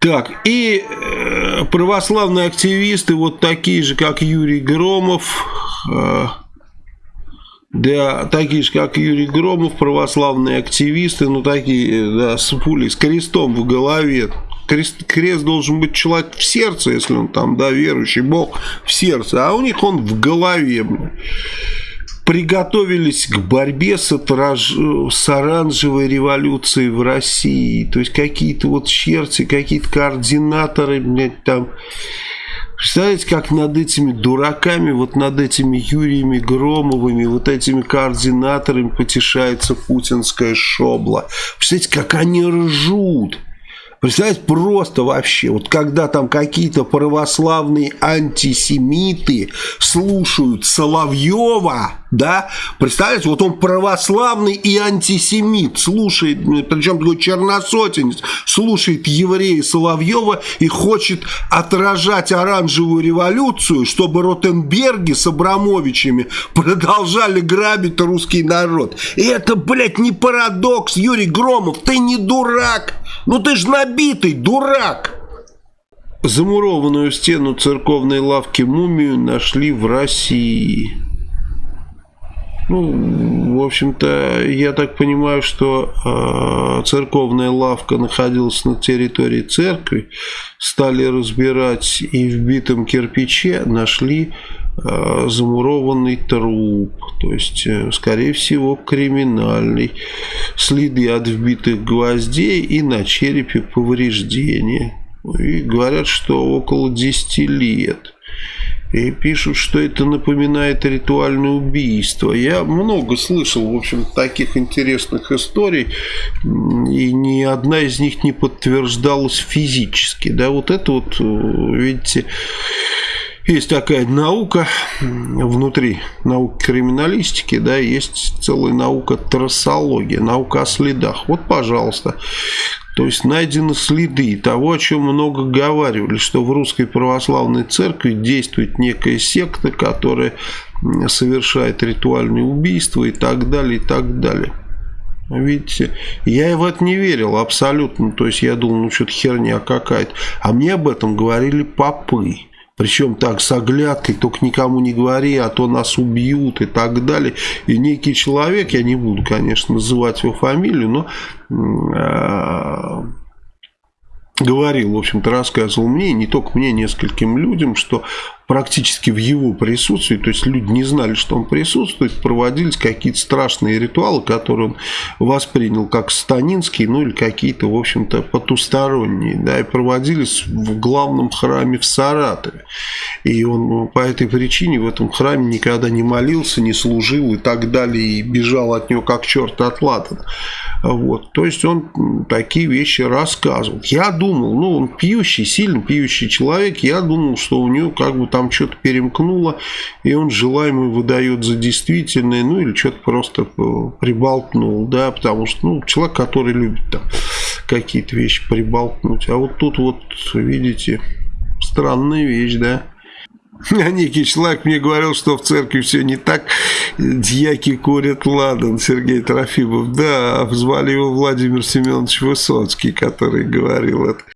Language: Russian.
Так, и э, православные активисты, вот такие же, как Юрий Громов, э, да, такие же, как Юрий Громов, православные активисты, ну такие, да, с пулей, с крестом в голове. Крест, крест должен быть человек в сердце, если он там, да, верующий, Бог в сердце, а у них он в голове приготовились к борьбе с, отраж... с оранжевой революцией в России. То есть какие-то вот черти, какие-то координаторы, блядь, там... Представляете, как над этими дураками, вот над этими Юриями Громовыми, вот этими координаторами потешается путинская шобла. Представляете, как они ржут. Представляете, просто вообще, вот когда там какие-то православные антисемиты слушают Соловьева, да, представляете, вот он православный и антисемит, слушает, причем такой черносотенец, слушает еврея Соловьева и хочет отражать оранжевую революцию, чтобы Ротенберги с Абрамовичами продолжали грабить русский народ. И это, блядь, не парадокс, Юрий Громов, ты не дурак. Ну ты ж набитый, дурак! Замурованную стену церковной лавки мумию нашли в России. Ну, в общем-то, я так понимаю, что э, церковная лавка находилась на территории церкви. Стали разбирать и в битом кирпиче нашли замурованный труп. То есть, э, скорее всего, криминальный. Следы от вбитых гвоздей и на черепе повреждения. И говорят, что около 10 лет. И пишут, что это напоминает ритуальное убийство. Я много слышал, в общем, таких интересных историй, и ни одна из них не подтверждалась физически. Да, вот это вот, видите, есть такая наука внутри науки криминалистики, да, есть целая наука трассология, наука о следах. Вот, пожалуйста, то есть найдены следы того, о чем много говорили, что в русской православной церкви действует некая секта, которая совершает ритуальные убийства и так далее, и так далее. Видите, я в это не верил абсолютно, то есть я думал, ну что-то херня какая-то. А мне об этом говорили попы. Причем так, с оглядкой, только никому не говори, а то нас убьют и так далее. И некий человек, я не буду, конечно, называть его фамилию, но э, говорил, в общем-то, рассказывал мне, не только мне, нескольким людям, что практически в его присутствии, то есть люди не знали, что он присутствует, проводились какие-то страшные ритуалы, которые он воспринял как станинские, ну или какие-то, в общем-то, потусторонние, да, и проводились в главном храме в Саратове. И он по этой причине в этом храме никогда не молился, не служил и так далее, и бежал от него как черт от ладана. Вот. То есть он такие вещи рассказывал. Я думал, ну он пьющий, сильно пьющий человек, я думал, что у него как бы там что-то перемкнуло, и он желаемое выдает за действительное, ну или что-то просто приболтнул, да, потому что, ну, человек, который любит там какие-то вещи приболтнуть. А вот тут вот, видите, странная вещь, да. А некий человек мне говорил, что в церкви все не так. Дьяки курят ладан, Сергей Трофимов. Да, звали его Владимир Семенович Высоцкий, который говорил это.